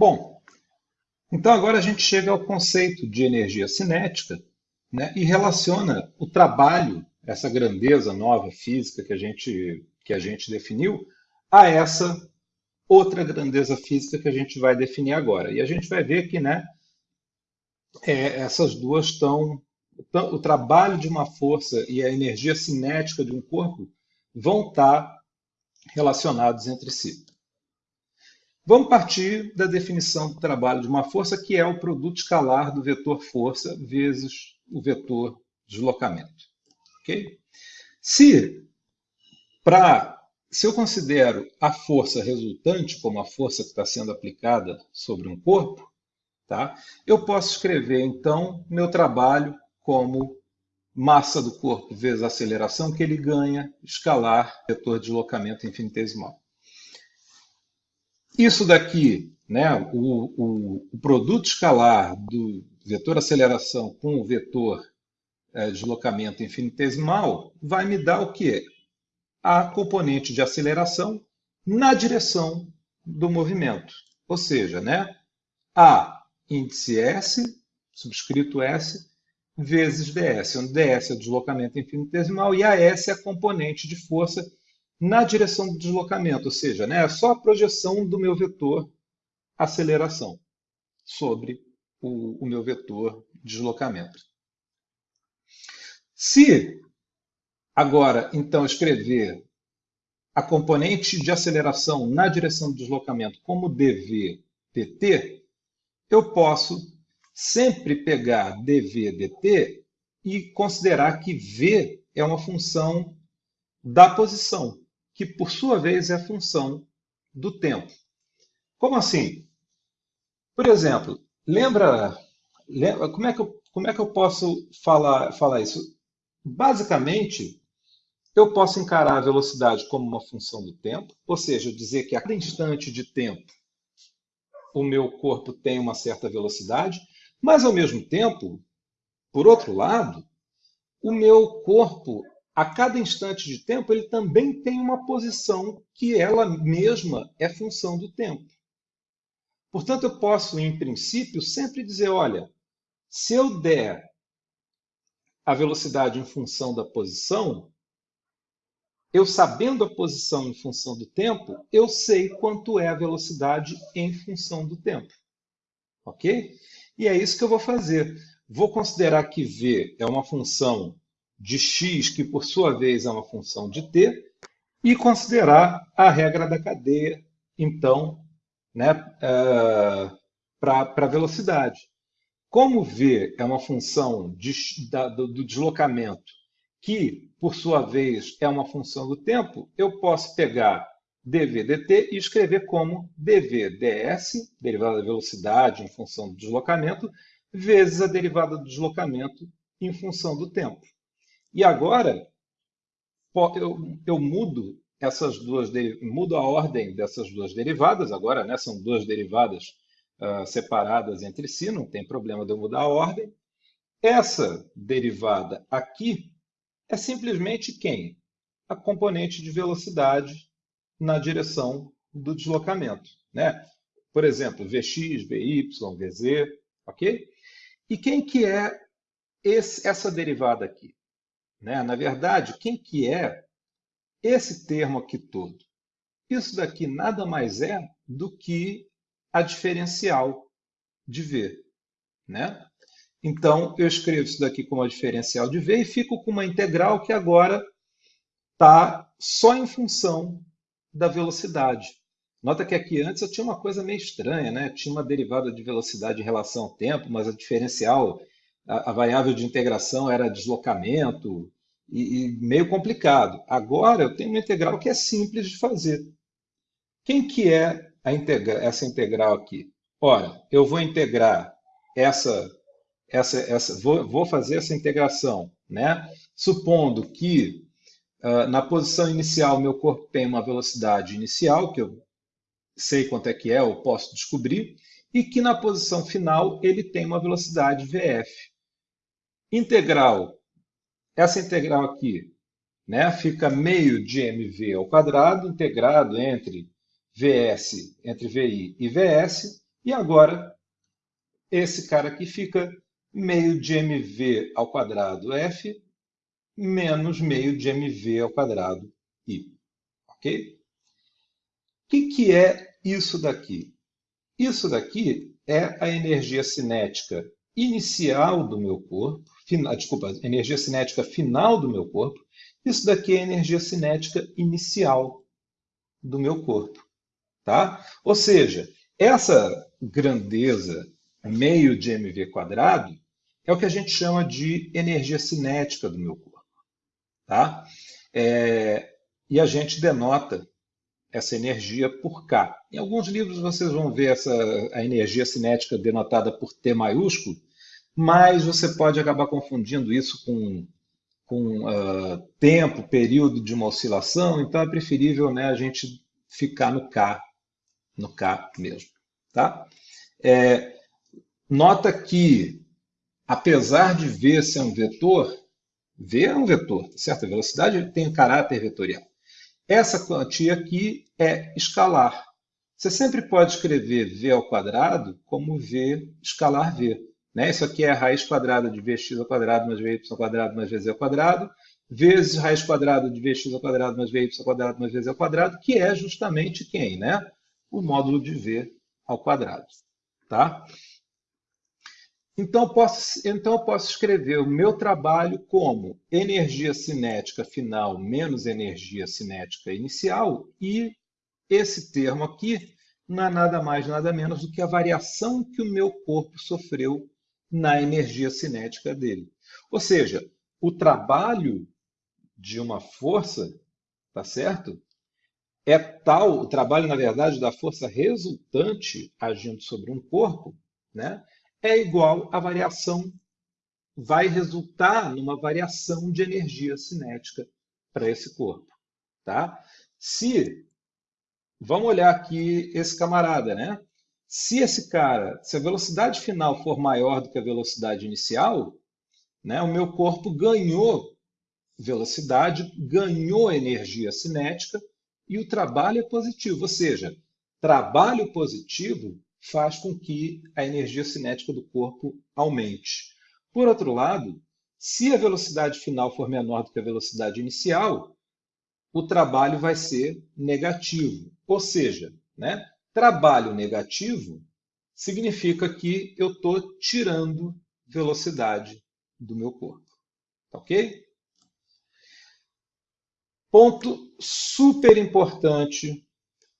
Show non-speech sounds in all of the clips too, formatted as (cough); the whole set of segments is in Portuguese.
Bom, então agora a gente chega ao conceito de energia cinética né, e relaciona o trabalho, essa grandeza nova física que a gente, que a gente definiu, a essa outra grandeza física que a gente vai definir agora. E a gente vai ver que né, é, essas duas estão. O trabalho de uma força e a energia cinética de um corpo vão estar relacionados entre si. Vamos partir da definição do trabalho de uma força, que é o produto escalar do vetor força vezes o vetor deslocamento. Okay? Se, pra, se eu considero a força resultante como a força que está sendo aplicada sobre um corpo, Tá? Eu posso escrever, então, meu trabalho como massa do corpo vezes aceleração que ele ganha, escalar, vetor de deslocamento infinitesimal. Isso daqui, né, o, o, o produto escalar do vetor aceleração com o vetor é, deslocamento infinitesimal, vai me dar o quê? A componente de aceleração na direção do movimento. Ou seja, né, a índice S, subscrito S, vezes ds, onde ds é o deslocamento infinitesimal e a S é a componente de força na direção do deslocamento, ou seja, né, é só a projeção do meu vetor aceleração sobre o, o meu vetor deslocamento. Se agora, então, escrever a componente de aceleração na direção do deslocamento como dv dt, eu posso sempre pegar dv dt e considerar que v é uma função da posição, que por sua vez é função do tempo. Como assim? Por exemplo, lembra, lembra como, é que eu, como é que eu posso falar, falar isso? Basicamente, eu posso encarar a velocidade como uma função do tempo, ou seja, dizer que a cada instante de tempo o meu corpo tem uma certa velocidade, mas ao mesmo tempo, por outro lado, o meu corpo, a cada instante de tempo, ele também tem uma posição que ela mesma é função do tempo. Portanto, eu posso, em princípio, sempre dizer: olha, se eu der a velocidade em função da posição, eu sabendo a posição em função do tempo, eu sei quanto é a velocidade em função do tempo. Ok? E é isso que eu vou fazer. Vou considerar que v é uma função de x, que por sua vez é uma função de t, e considerar a regra da cadeia, então, né, uh, para a velocidade. Como v é uma função de, da, do, do deslocamento que por sua vez, é uma função do tempo, eu posso pegar dv dt e escrever como dv ds, derivada da velocidade em função do deslocamento, vezes a derivada do deslocamento em função do tempo. E agora, eu, eu mudo essas duas, mudo a ordem dessas duas derivadas, agora né, são duas derivadas uh, separadas entre si, não tem problema de eu mudar a ordem. Essa derivada aqui é simplesmente quem? A componente de velocidade na direção do deslocamento. Né? Por exemplo, Vx, Vy, Vz, ok? E quem que é esse, essa derivada aqui? Né? Na verdade, quem que é esse termo aqui todo? Isso daqui nada mais é do que a diferencial de V. Né? Então, eu escrevo isso daqui como a diferencial de V e fico com uma integral que agora está só em função da velocidade. Nota que aqui antes eu tinha uma coisa meio estranha, né? Tinha uma derivada de velocidade em relação ao tempo, mas a diferencial, a, variável de integração era deslocamento e, e, meio complicado. Agora eu tenho uma integral que é simples de fazer. Quem que é integra essa integral aqui? Ora, eu vou integrar essa essa, essa, vou, vou fazer essa integração, né? Supondo que uh, na posição inicial meu corpo tem uma velocidade inicial, que eu sei quanto é que é, eu posso descobrir, e que na posição final ele tem uma velocidade VF. Integral, essa integral aqui, né, fica meio de mv ao quadrado, integrado entre VS, entre VI e VS, E agora, esse cara aqui fica meio de mv ao quadrado f menos meio de mv ao quadrado i. Ok? O que, que é isso daqui? Isso daqui é a energia cinética inicial do meu corpo, final, desculpa, energia cinética final do meu corpo. Isso daqui é a energia cinética inicial do meu corpo. Tá? Ou seja, essa grandeza meio de mv quadrado é o que a gente chama de energia cinética do meu corpo. Tá? É, e a gente denota essa energia por K. Em alguns livros vocês vão ver essa, a energia cinética denotada por T maiúsculo, mas você pode acabar confundindo isso com, com uh, tempo, período de uma oscilação, então é preferível né, a gente ficar no K, no K mesmo. Tá? É, nota que, apesar de V ser um vetor, V é um vetor, tá certo? A velocidade tem caráter vetorial. Essa quantia aqui é escalar. Você sempre pode escrever v ao quadrado como v escalar v. Né? Isso aqui é a raiz quadrada de vx ao quadrado mais vy ao quadrado mais vz ao quadrado, vezes raiz quadrada de vx ao quadrado mais vy ao quadrado mais vz ao quadrado, que é justamente quem? Né? O módulo de v ao quadrado. Tá? Então, posso, então, eu posso escrever o meu trabalho como energia cinética final menos energia cinética inicial, e esse termo aqui não é nada mais, nada menos do que a variação que o meu corpo sofreu na energia cinética dele. Ou seja, o trabalho de uma força, tá certo? É tal, o trabalho, na verdade, da força resultante agindo sobre um corpo, né? É igual à variação, vai resultar numa variação de energia cinética para esse corpo. Tá? Se, vamos olhar aqui esse camarada, né? Se esse cara, se a velocidade final for maior do que a velocidade inicial, né, o meu corpo ganhou velocidade, ganhou energia cinética e o trabalho é positivo. Ou seja, trabalho positivo faz com que a energia cinética do corpo aumente. Por outro lado, se a velocidade final for menor do que a velocidade inicial, o trabalho vai ser negativo. Ou seja, né, trabalho negativo significa que eu estou tirando velocidade do meu corpo. Ok? Ponto super importante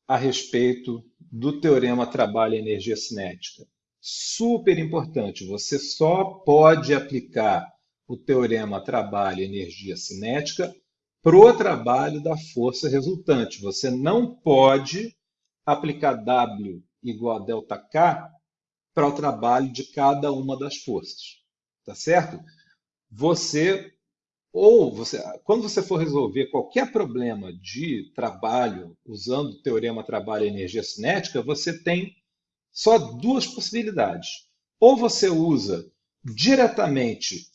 a respeito do teorema trabalho-energia cinética. Super importante, você só pode aplicar o teorema trabalho-energia cinética para o trabalho da força resultante. Você não pode aplicar W igual a ΔK para o trabalho de cada uma das forças. Tá certo? Você ou você, quando você for resolver qualquer problema de trabalho usando o teorema trabalho-energia cinética, você tem só duas possibilidades. Ou você usa diretamente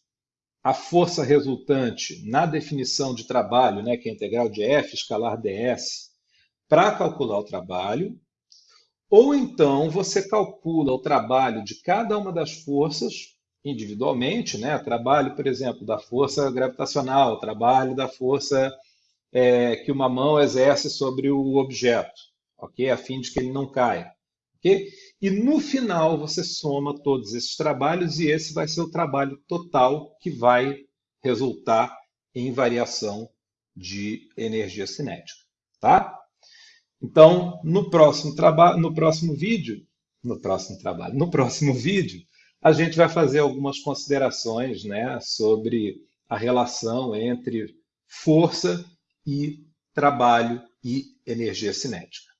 a força resultante na definição de trabalho, né, que é integral de F escalar ds, para calcular o trabalho, ou então você calcula o trabalho de cada uma das forças individualmente, né? Trabalho, por exemplo, da força gravitacional, trabalho da força é, que uma mão exerce sobre o objeto, ok? A fim de que ele não caia, ok? E no final você soma todos esses trabalhos e esse vai ser o trabalho total que vai resultar em variação de energia cinética, tá? Então, no próximo trabalho, no próximo vídeo, no próximo trabalho, no próximo (laughs) vídeo, a gente vai fazer algumas considerações né, sobre a relação entre força e trabalho e energia cinética.